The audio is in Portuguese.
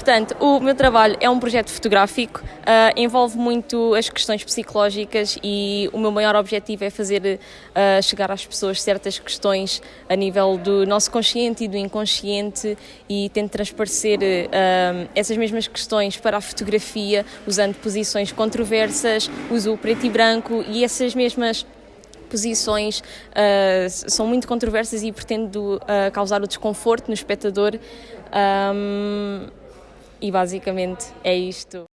Portanto, o meu trabalho é um projeto fotográfico, uh, envolve muito as questões psicológicas e o meu maior objetivo é fazer uh, chegar às pessoas certas questões a nível do nosso consciente e do inconsciente e tento transparecer uh, essas mesmas questões para a fotografia usando posições controversas, uso preto e branco e essas mesmas posições uh, são muito controversas e pretendo uh, causar o desconforto no espectador. Um, e basicamente é isto.